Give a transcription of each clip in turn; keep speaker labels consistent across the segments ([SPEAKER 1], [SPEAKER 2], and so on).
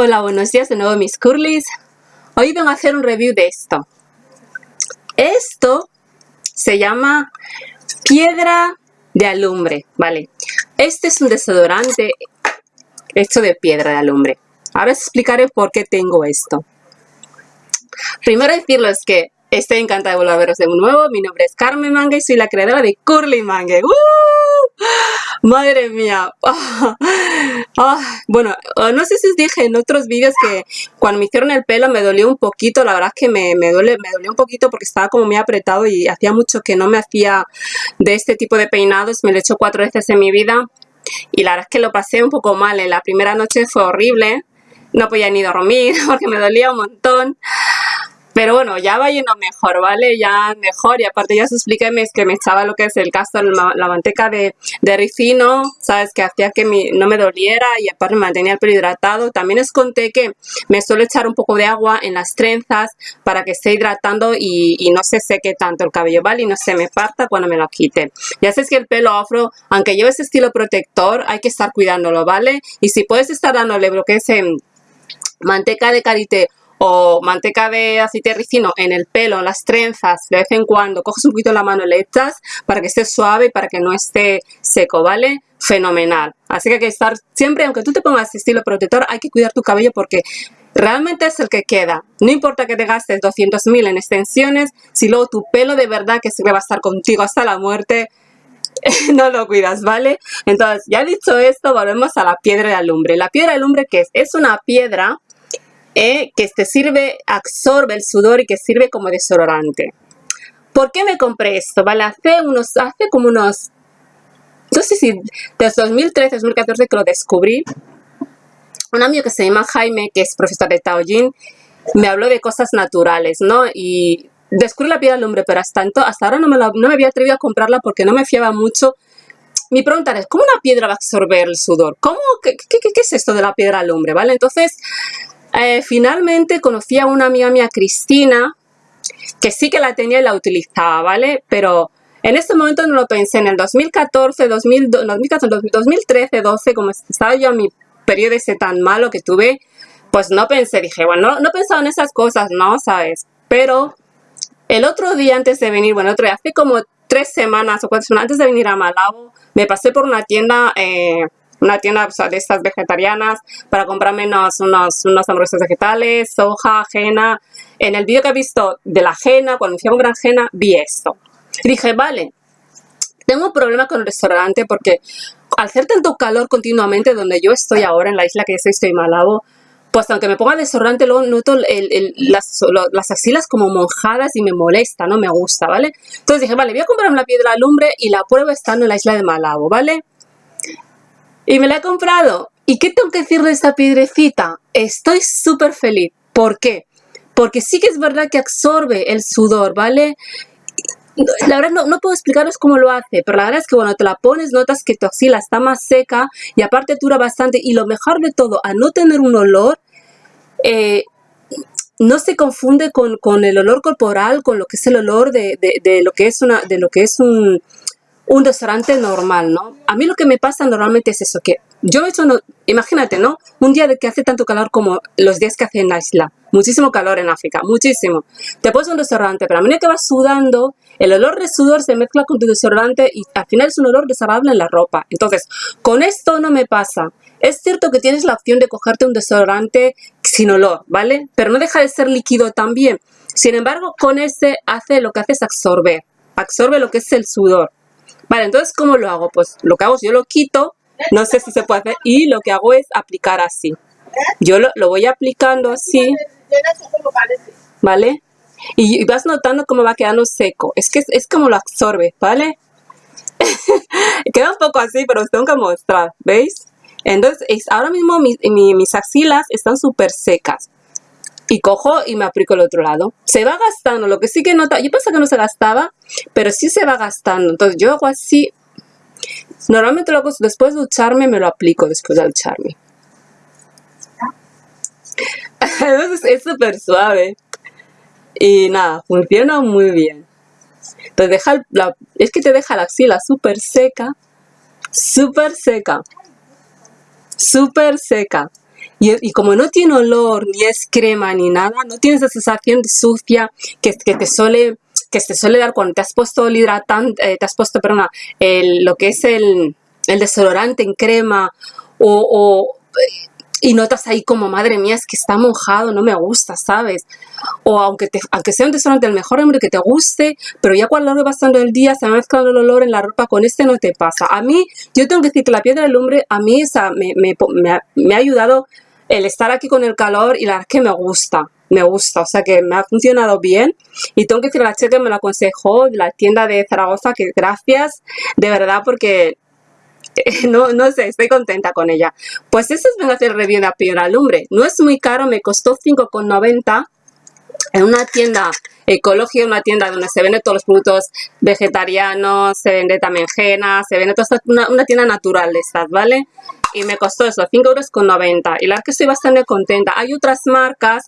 [SPEAKER 1] Hola, buenos días de nuevo mis curlies. Hoy vengo a hacer un review de esto. Esto se llama piedra de alumbre, ¿vale? Este es un desodorante hecho de piedra de alumbre. Ahora os explicaré por qué tengo esto. Primero decirlo es que estoy encantada de volver a veros de nuevo. Mi nombre es Carmen Manga y soy la creadora de Curly Manga. ¡Uh! Madre mía. Ah, bueno, no sé si os dije en otros vídeos que cuando me hicieron el pelo me dolió un poquito. La verdad es que me, me, duele, me dolió un poquito porque estaba como muy apretado y hacía mucho que no me hacía de este tipo de peinados. Me lo he hecho cuatro veces en mi vida y la verdad es que lo pasé un poco mal. En la primera noche fue horrible. No podía ni dormir porque me dolía un montón. Pero bueno, ya va yendo mejor, ¿vale? Ya mejor. Y aparte ya os expliqué que me echaba lo que es el caso, la manteca de, de ricino, ¿sabes? Que hacía que no me doliera y aparte me mantenía el pelo hidratado. También os conté que me suelo echar un poco de agua en las trenzas para que esté hidratando y, no se seque tanto el cabello, ¿vale? Y no se me parta cuando me lo quite. Ya sabes que el pelo afro, aunque lleve ese estilo protector, hay que estar cuidándolo, ¿vale? Y si puedes estar dándole lo que es manteca de karité o manteca de aceite ricino en el pelo, en las trenzas, de vez en cuando, coges un poquito la mano y le echas para que esté suave y para que no esté seco, ¿vale? Fenomenal. Así que hay que estar siempre, aunque tú te pongas estilo protector, hay que cuidar tu cabello porque realmente es el que queda. No importa que te gastes 200.000 en extensiones, si luego tu pelo de verdad que siempre va a estar contigo hasta la muerte, no lo cuidas, ¿vale? Entonces, ya dicho esto, volvemos a la piedra de alumbre. La piedra de alumbre, ¿qué es? Es una piedra eh, que te sirve, absorbe el sudor y que sirve como desodorante. ¿Por qué me compré esto? Vale, hace unos, hace como unos, no sé si desde 2013, 2014 que lo descubrí, un amigo que se llama Jaime, que es profesor de Taoyin, me habló de cosas naturales, ¿no? Y descubrí la piedra del hombre, pero hasta, hasta ahora no me, no me había atrevido a comprarla porque no me fiaba mucho mi pregunta es, ¿cómo una piedra va a absorber el sudor? ¿Cómo, qué, qué, qué, es esto de la piedra al hombre? ¿Vale? Entonces, eh, finalmente conocí a una amiga mía, Cristina, que sí que la tenía y la utilizaba, ¿vale? Pero en este momento no lo pensé. En el 2014, 2013, 12, como estaba yo en mi periodo ese tan malo que tuve, pues no pensé, dije, bueno, no, no pensaba en esas cosas, ¿no? ¿Sabes? Pero el otro día antes de venir, bueno, otro día, hace como tres semanas o cuatro semanas antes de venir a Malabo, me pasé por una tienda eh, una tienda de estas vegetarianas para comprarme unos, unos, unos hamburguesas vegetales, soja, ajena. En el vídeo que he visto de la ajena, cuando fui a comprar ajena, vi esto. Y dije, vale, tengo un problema con el restaurante porque al hacer tanto calor continuamente donde yo estoy ahora, en la isla que estoy, estoy en Malabo, pues aunque me ponga desodorante, luego noto las, las, axilas como mojadas y me molesta, no me gusta, ¿vale? Entonces dije, vale, voy a comprarme una piedra lumbre y la pruebo estando en la isla de Malabo, ¿vale? Y me la he comprado. ¿Y qué tengo que decir de esta piedrecita? Estoy súper feliz. ¿Por qué? Porque sí que es verdad que absorbe el sudor, ¿vale? La verdad no, no, puedo explicaros cómo lo hace, pero la verdad es que cuando te la pones notas que tu axila está más seca y aparte dura bastante y lo mejor de todo, a no tener un olor, eh, no se confunde con, con, el olor corporal, con lo que es el olor de, de, lo que es una, de lo que es un, un restaurante normal, ¿no? A mí lo que me pasa normalmente es eso, que yo he hecho, imagínate, ¿no? Un día de que hace tanto calor como los días que hace en la isla. Muchísimo calor en África, muchísimo. Te pones un restaurante, pero a medida que vas sudando, el olor de sudor se mezcla con tu desodorante y al final es un olor desagradable en la ropa. Entonces, con esto no me pasa. Es cierto que tienes la opción de cogerte un desodorante sin olor, ¿vale? Pero no deja de ser líquido también. Sin embargo, con ese hace lo que hace es absorber. Absorbe lo que es el sudor. Vale, entonces, ¿cómo lo hago? Pues lo que hago es yo lo quito, no sé si se puede hacer, y lo que hago es aplicar así. Yo lo, voy aplicando así, ¿vale? Y, vas notando cómo va quedando seco. Es que es, como lo absorbe, ¿vale? Queda un poco así, pero os tengo que mostrar, ¿veis? Entonces, ahora mismo mis axilas están súper secas y cojo y me aplico el otro lado. Se va gastando, lo que sí que nota, yo pensé que no se gastaba, pero sí se va gastando. Entonces yo hago así, normalmente lo hago después de ducharme, me lo aplico después de ducharme. Es súper suave. Y nada, funciona muy bien. Entonces deja la, es que te deja la axila súper seca, súper seca, súper seca. Y, como no tiene olor, ni es crema, ni nada, no tienes esa sensación de sucia que, que te suele que te suele dar cuando te has puesto el hidratante, eh, te has puesto, perdona, el, lo que es el, el desodorante en crema o, y notas ahí como, madre mía, es que está mojado, no me gusta, ¿sabes? O aunque, te, aunque sea un desodorante del mejor hombre que te guste, pero ya cuando lo pasando el día se ha mezclado el olor en la ropa, con este no te pasa. A mí, yo tengo que decir que la piedra del hombre, a mí esa, me, me, me, ha, ayudado el estar aquí con el calor y la verdad es que me gusta, me gusta, o sea que me ha funcionado bien y tengo que decir a la chica que me lo aconsejó, la tienda de Zaragoza, que gracias, de verdad, porque no, no sé, estoy contenta con ella. Pues eso es vengo a hacer review de la piedra lumbre. No es muy caro, me costó 5,90 en una tienda ecológica, una tienda donde se venden todos los productos vegetarianos, se vende también henna, se vende toda una, una, tienda natural de ¿vale? Y me costó eso, 5 euros con 90. Y la verdad que estoy bastante contenta. Hay otras marcas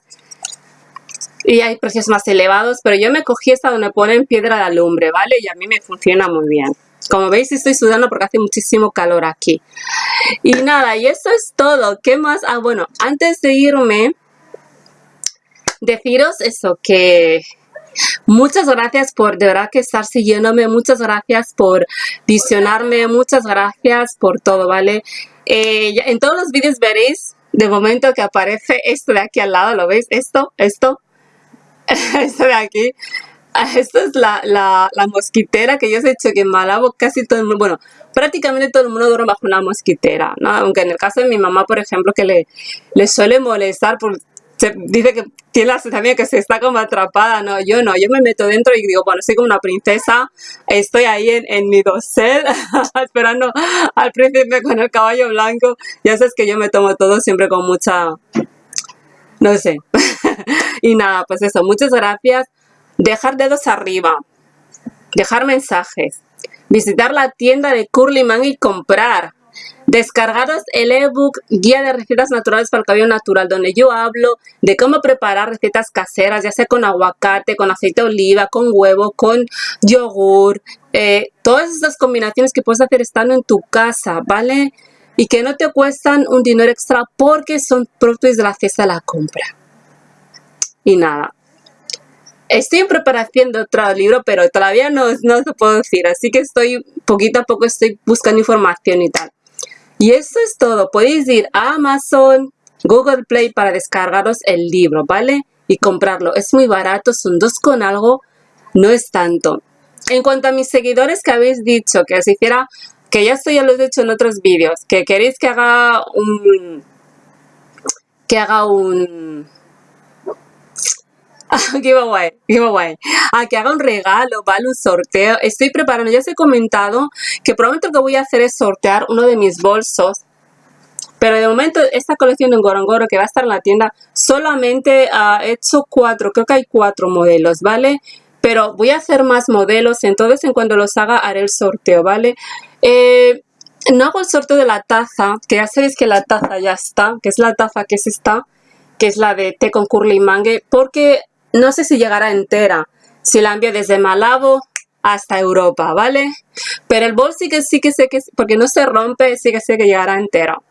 [SPEAKER 1] y hay precios más elevados, pero yo me cogí esta donde ponen piedra de alumbre, ¿vale? Y a mí me funciona muy bien. Como veis estoy sudando porque hace muchísimo calor aquí. Y nada, y eso es todo. ¿Qué más? Ah, bueno, antes de irme, deciros eso, que muchas gracias por de verdad que estar siguiéndome, muchas gracias por visionarme, muchas gracias por todo, ¿vale? Eh, en todos los vídeos veréis de momento que aparece esto de aquí al lado, ¿lo veis? Esto, esto, esto de aquí. Ah, esta es la, mosquitera que yo os he dicho que en Malabo casi todo el mundo, bueno, prácticamente todo el mundo duerme bajo una mosquitera, ¿no? Aunque en el caso de mi mamá, por ejemplo, que le suele molestar por se dice que tiene la sensación que se está como atrapada, no, yo no, yo me meto dentro y digo, bueno, soy como una princesa, estoy ahí en, en mi dosel esperando al príncipe con el caballo blanco, ya sabes que yo me tomo todo siempre con mucha, no sé, y nada, pues eso, muchas gracias, dejar dedos arriba, dejar mensajes, visitar la tienda de Curly Man y comprar, descargaros el ebook Guía de Recetas Naturales para el Cabello Natural, donde yo hablo de cómo preparar recetas caseras, ya sea con aguacate, con aceite de oliva, con huevo, con yogur, eh, todas estas combinaciones que puedes hacer estando en tu casa, ¿vale? Y que no te cuestan un dinero extra porque son productos de la cesta de la compra. Y nada, Estoy en preparación de otro libro, pero todavía no, no te puedo decir, así que estoy, poquito a poco estoy buscando información y tal. Y eso es todo, podéis ir a Amazon, Google Play para descargaros el libro, ¿vale? Y comprarlo, es muy barato, son dos con algo, no es tanto. En cuanto a mis seguidores que habéis dicho que os hiciera, que ya esto ya lo he dicho en otros vídeos, que queréis que haga un... que haga un giveaway, giveaway. A que haga un regalo, ¿vale? Un sorteo. Estoy preparando, ya os he comentado que probablemente lo que voy a hacer es sortear uno de mis bolsos. Pero de momento esta colección de Ngorongoro que va a estar en la tienda solamente ha hecho cuatro, creo que hay cuatro modelos, ¿vale? Pero voy a hacer más modelos, entonces en cuanto los haga haré el sorteo, ¿vale? Eh, no hago el sorteo de la taza, que ya sabéis que la taza ya está, que es la taza que es esta, que es la de té con curly mangue, porque no sé si llegará entera, si la envío desde Malabo hasta Europa, ¿vale? Pero el bol sí que sí que sé que, porque no se rompe, sí que sé que llegará entero.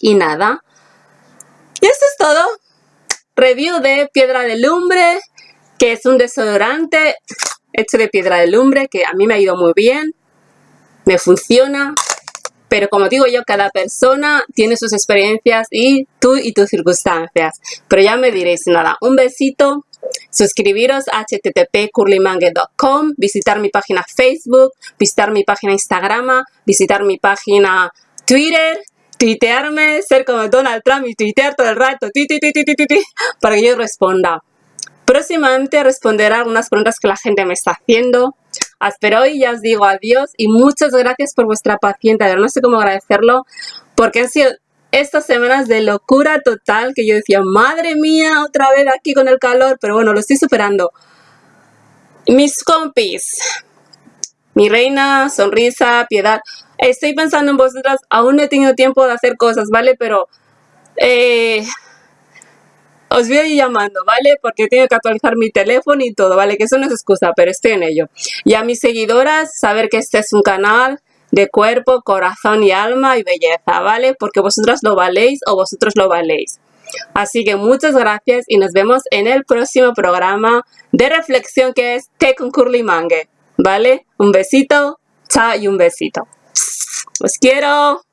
[SPEAKER 1] Y nada. Y esto es todo. Review de piedra de lumbre, que es un desodorante hecho de piedra de lumbre, que a mí me ha ido muy bien. Me funciona. Pero como digo yo, cada persona tiene sus experiencias y tú y tus circunstancias. Pero ya me diréis nada. Un besito. Suscribiros a http visitar mi página Facebook, visitar mi página Instagram, visitar mi página Twitter, tuitearme, ser como Donald Trump y tuitear todo el rato, para que yo responda. Próximamente responderé algunas preguntas que la gente me está haciendo. Hasta hoy ya os digo adiós y muchas gracias por vuestra paciencia. No sé cómo agradecerlo porque han sido estas semanas de locura total que yo decía, madre mía, otra vez aquí con el calor, pero bueno, lo estoy superando. Mis compis, mi reina, sonrisa, piedad, estoy pensando en vosotras, aún no he tenido tiempo de hacer cosas, ¿vale? Pero eh, os voy a ir llamando, ¿vale? Porque tengo que actualizar mi teléfono y todo, ¿vale? Que eso no es excusa, pero estoy en ello. Y a mis seguidoras, saber que este es un canal de cuerpo, corazón y alma y belleza, ¿vale? Porque vosotros lo valéis o vosotros lo valéis. Así que muchas gracias y nos vemos en el próximo programa de reflexión que es Té con Curly Mangue, ¿vale? Un besito, chao y un besito. Os quiero.